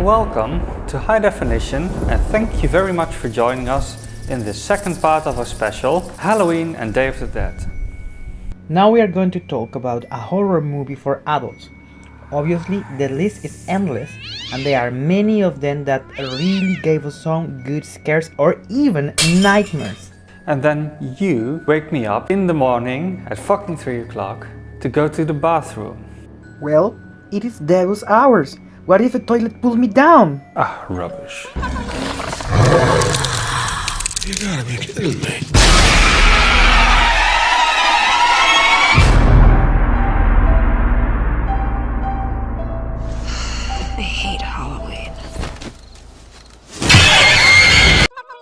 Welcome to High Definition and thank you very much for joining us in this second part of our special Halloween and Day of the Dead. Now we are going to talk about a horror movie for adults. Obviously the list is endless and there are many of them that really gave us some good scares or even nightmares. And then you wake me up in the morning at fucking 3 o'clock to go to the bathroom. Well, it is devil's hours. What if a toilet pulls me down? Ah, rubbish. You gotta be kidding me. I hate Halloween.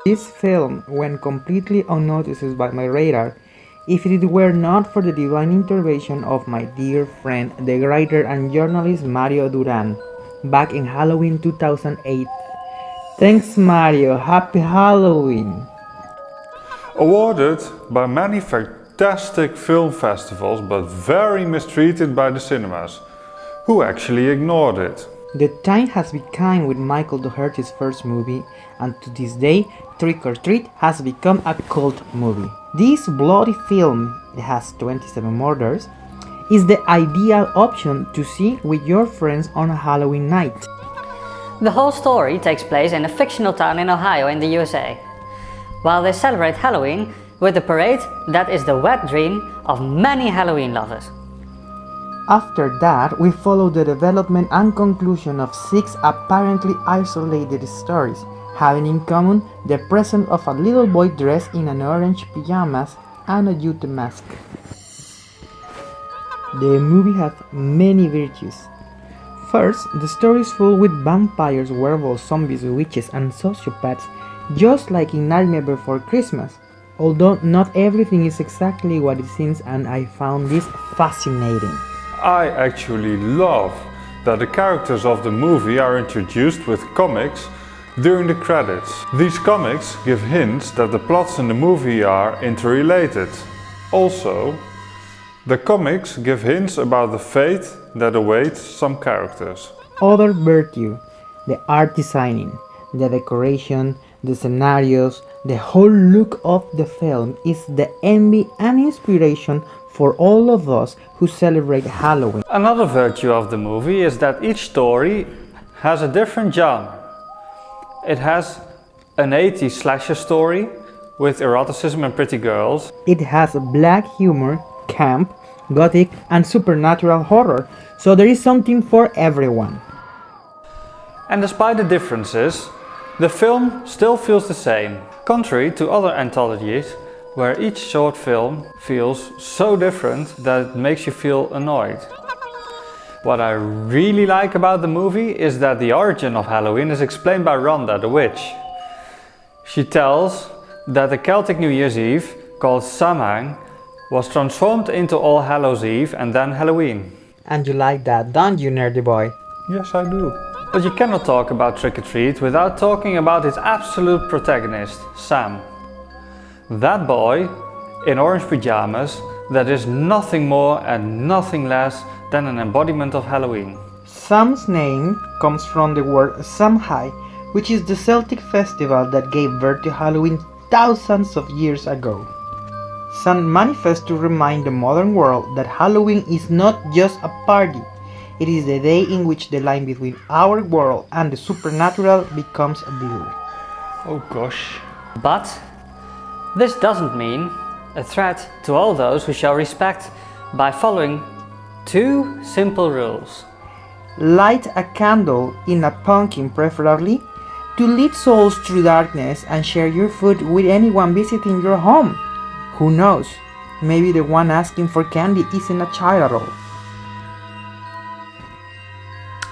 This film went completely unnoticed by my radar if it were not for the divine intervention of my dear friend, the writer and journalist Mario Duran, back in Halloween 2008. Thanks Mario, happy Halloween! Awarded by many fantastic film festivals but very mistreated by the cinemas, who actually ignored it. The time has been kind with Michael Dougherty's first movie, and to this day, Trick or Treat has become a cult movie. This bloody film, has 27 murders, is the ideal option to see with your friends on a Halloween night. The whole story takes place in a fictional town in Ohio in the USA. While they celebrate Halloween with a parade that is the wet dream of many Halloween lovers. After that, we follow the development and conclusion of six apparently isolated stories, having in common the presence of a little boy dressed in an orange pajamas and a Utah mask. The movie has many virtues. First, the story is full with vampires, werewolves, zombies, witches, and sociopaths, just like in Nightmare Before Christmas. Although not everything is exactly what it seems, and I found this fascinating. I actually love that the characters of the movie are introduced with comics during the credits. These comics give hints that the plots in the movie are interrelated. Also, the comics give hints about the fate that awaits some characters. Other virtue, the art designing, the decoration, the scenarios, the whole look of the film is the envy and inspiration for all of us who celebrate Halloween. Another virtue of the movie is that each story has a different genre. It has an 80s slasher story with eroticism and pretty girls. It has black humor, camp, gothic, and supernatural horror, so there is something for everyone. And despite the differences, the film still feels the same, contrary to other anthologies where each short film feels so different that it makes you feel annoyed. What I really like about the movie is that the origin of Halloween is explained by Rhonda, the witch. She tells that the Celtic New Year's Eve, called Samhain, was transformed into All Hallows Eve and then Halloween. And you like that, don't you, nerdy boy? Yes, I do. But you cannot talk about Trick or Treat without talking about its absolute protagonist, Sam. That boy in orange pajamas that is nothing more and nothing less than an embodiment of Halloween. Sam's name comes from the word Samhain, which is the Celtic festival that gave birth to Halloween thousands of years ago. Sam manifests to remind the modern world that Halloween is not just a party, it is the day in which the line between our world and the supernatural becomes blurred. Oh gosh. But this doesn't mean a threat to all those who shall respect by following two simple rules. Light a candle in a pumpkin preferably to lead souls through darkness and share your food with anyone visiting your home. Who knows, maybe the one asking for candy isn't a child at all.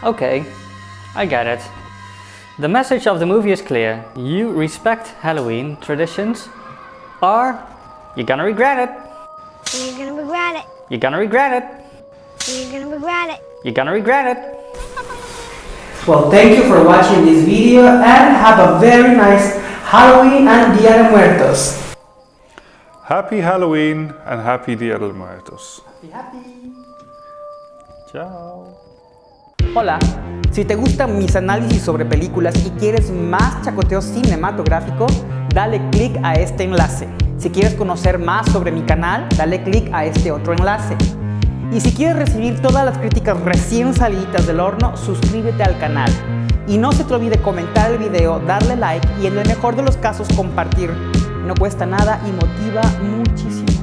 Okay, I get it. The message of the movie is clear. You respect Halloween traditions or you're gonna regret it. You're gonna regret it. You're gonna regret it. You're gonna regret it. You're gonna regret it. Well, thank you for watching this video and have a very nice Halloween and Dia de Muertos. Happy Halloween and happy Dia de Muertos. Happy, happy. Ciao. Hola, Si te gustan mis análisis sobre películas y quieres más chacoteo cinematográfico, dale click a este enlace. Si quieres conocer más sobre mi canal, dale click a este otro enlace. Y si quieres recibir todas las críticas recién salidas del horno, suscríbete al canal. Y no se te olvide comentar el video, darle like y en el mejor de los casos compartir. No cuesta nada y motiva muchísimo.